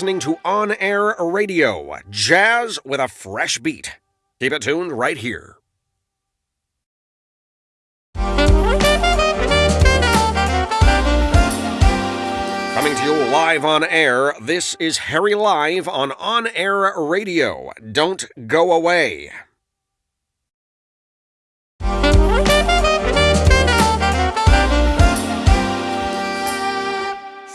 listening to On Air Radio, jazz with a fresh beat. Keep it tuned right here. Coming to you live on air, this is Harry Live on On Air Radio. Don't go away.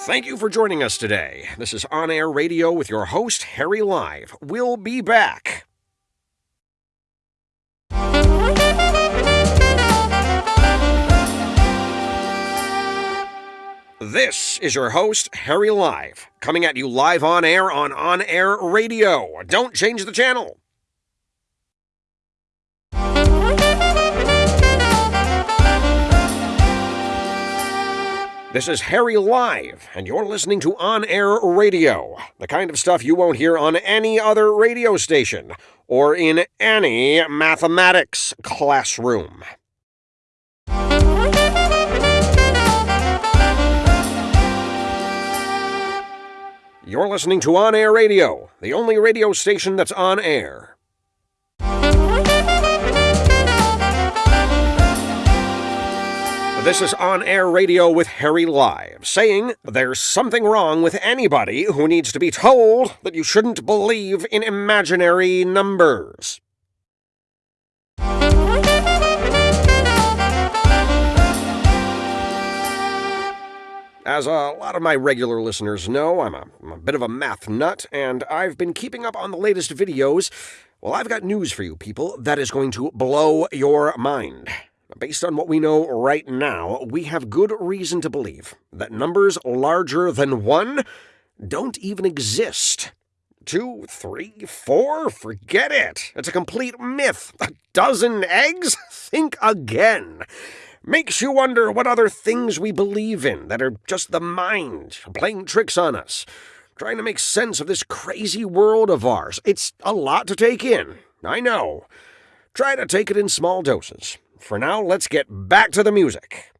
Thank you for joining us today. This is On Air Radio with your host, Harry Live. We'll be back. This is your host, Harry Live, coming at you live on air on On Air Radio. Don't change the channel. This is Harry Live, and you're listening to On Air Radio, the kind of stuff you won't hear on any other radio station or in any mathematics classroom. You're listening to On Air Radio, the only radio station that's on air. This is On Air Radio with Harry Live, saying there's something wrong with anybody who needs to be told that you shouldn't believe in imaginary numbers. As a lot of my regular listeners know, I'm a, I'm a, bit of a math nut, and I've been keeping up on the latest videos. Well, I've got news for you people that is going to blow your mind. Based on what we know right now, we have good reason to believe that numbers larger than one don't even exist. Two, three, four, forget it. It's a complete myth. A dozen eggs? Think again makes you wonder what other things we believe in that are just the mind playing tricks on us, trying to make sense of this crazy world of ours. It's a lot to take in, I know. Try to take it in small doses. For now, let's get back to the music.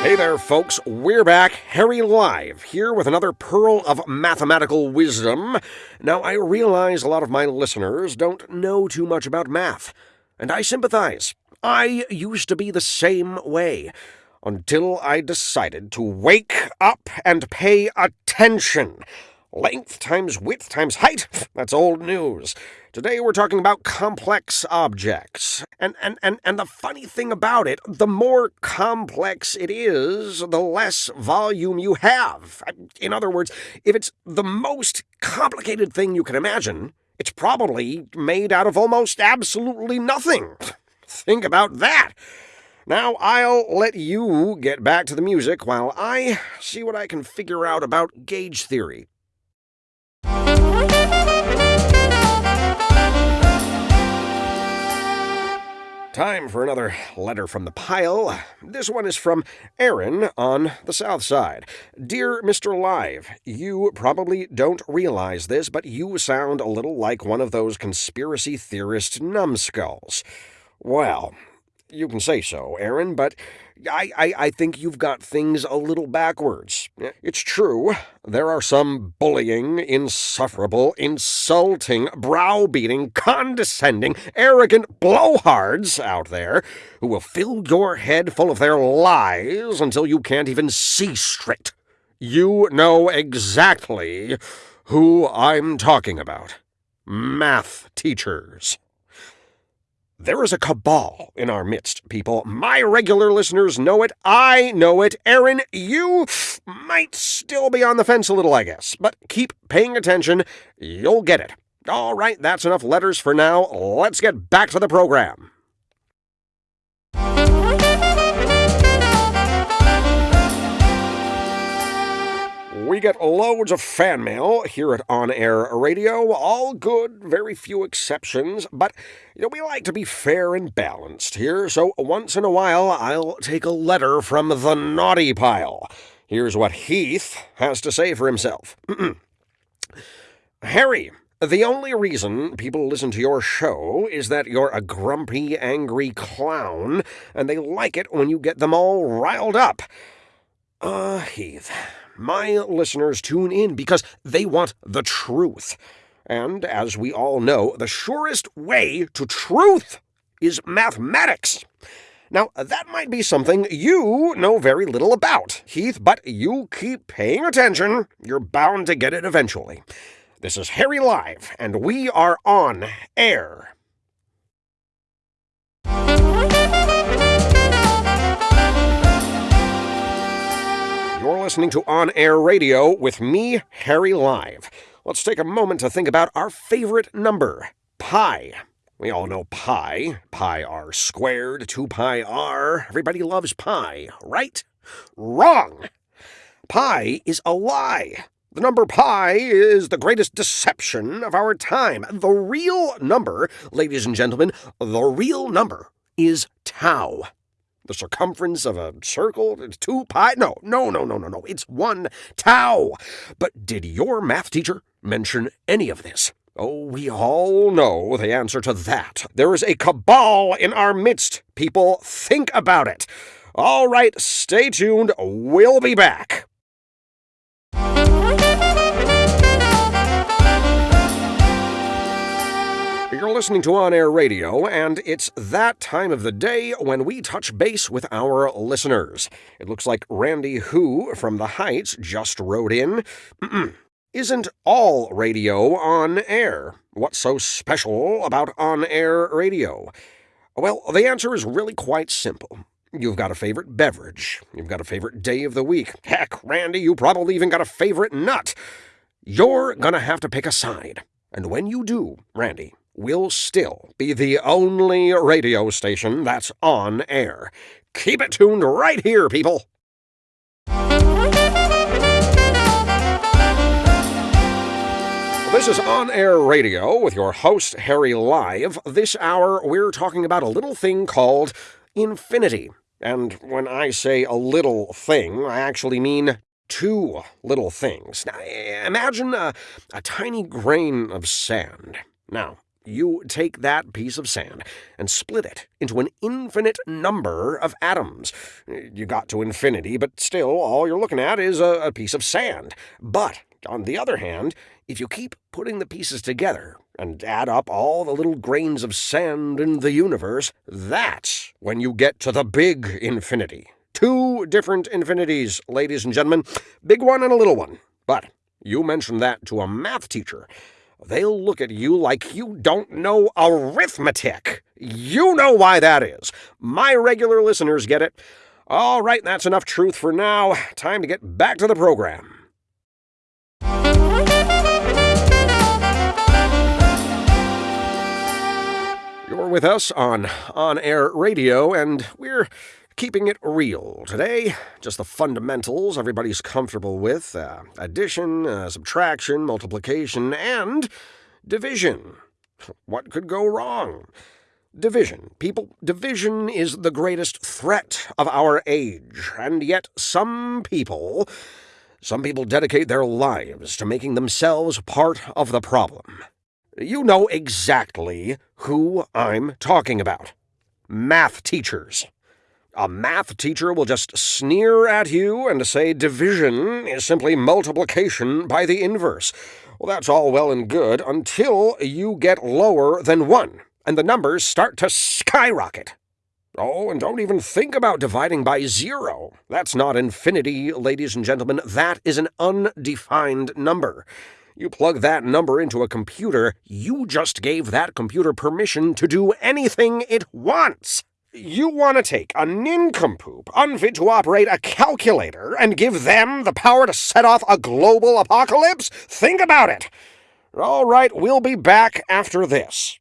Hey there, folks. We're back, Harry Live, here with another pearl of mathematical wisdom. Now, I realize a lot of my listeners don't know too much about math, and I sympathize. I used to be the same way until I decided to wake up and pay attention. Length times width times height, that's old news. Today we're talking about complex objects. And, and, and, and the funny thing about it, the more complex it is, the less volume you have. In other words, if it's the most complicated thing you can imagine, it's probably made out of almost absolutely nothing. Think about that. Now, I'll let you get back to the music while I see what I can figure out about gauge theory. Time for another letter from the pile. This one is from Aaron on the south side. Dear Mr. Live, you probably don't realize this, but you sound a little like one of those conspiracy theorist numbskulls. Well, you can say so, Aaron, but I, I, I think you've got things a little backwards. It's true, there are some bullying, insufferable, insulting, browbeating, condescending, arrogant blowhards out there who will fill your head full of their lies until you can't even see straight. You know exactly who I'm talking about. Math teachers. There is a cabal in our midst, people. My regular listeners know it. I know it. Aaron, you might still be on the fence a little, I guess. But keep paying attention. You'll get it. All right, that's enough letters for now. Let's get back to the program. We get loads of fan mail here at On Air Radio, all good, very few exceptions, but you know, we like to be fair and balanced here, so once in a while I'll take a letter from the naughty pile. Here's what Heath has to say for himself. Harry, The only reason people listen to your show is that you're a grumpy, angry clown, and they like it when you get them all riled up. Uh, Heath, my listeners tune in because they want the truth. And as we all know, the surest way to truth is mathematics. Now, that might be something you know very little about, Heath, but you keep paying attention, you're bound to get it eventually. This is Harry Live, and we are on air. Listening to On Air Radio with me, Harry Live. Let's take a moment to think about our favorite number, pi. We all know pi, pi r squared, 2 pi r. Everybody loves pi, right? Wrong! Pi is a lie. The number pi is the greatest deception of our time. The real number, ladies and gentlemen, the real number is tau. The circumference of a circle 2 pi? No, no, no, no, no, no. It's 1 tau. But did your math teacher mention any of this? Oh, we all know the answer to that. There is a cabal in our midst. People, think about it. All right, stay tuned. We'll be back. You're listening to On Air Radio, and it's that time of the day when we touch base with our listeners. It looks like Randy Who from the Heights just wrote in. Isn't all radio on air? What's so special about on air radio? Well, the answer is really quite simple. You've got a favorite beverage. You've got a favorite day of the week. Heck, Randy, you probably even got a favorite nut. You're gonna have to pick a side. And when you do, Randy, we'll still be the only radio station that's on air. Keep it tuned right here, people. This is On Air Radio with your host, Harry Live. This hour, we're talking about a little thing called infinity. And when I say a little thing, I actually mean two little things. Now, imagine a, a tiny grain of sand. Now, you take that piece of sand and split it into an infinite number of atoms. You got to infinity, but still, all you're looking at is a, a piece of sand. But, on the other hand, if you keep putting the pieces together and add up all the little grains of sand in the universe, that's when you get to the big infinity. Two different infinities, ladies and gentlemen. Big one and a little one. But you mention that to a math teacher. They'll look at you like you don't know arithmetic. You know why that is. My regular listeners get it. All right, that's enough truth for now. Time to get back to the program. You're with us on On Air Radio, and we're keeping it real today. Just the fundamentals everybody's comfortable with uh, addition, uh, subtraction, multiplication, and division. What could go wrong? Division. People, division is the greatest threat of our age, and yet some people. Some people dedicate their lives to making themselves part of the problem. You know exactly who I'm talking about. Math teachers. A math teacher will just sneer at you and say division is simply multiplication by the inverse. Well, that's all well and good until you get lower than 1, and the numbers start to skyrocket. Oh, and don't even think about dividing by zero. That's not infinity, ladies and gentlemen. That is an undefined number. You plug that number into a computer, you just gave that computer permission to do anything it wants. You want to take a nincompoop, unfit to operate a calculator, and give them the power to set off a global apocalypse? Think about it. All right, we'll be back after this.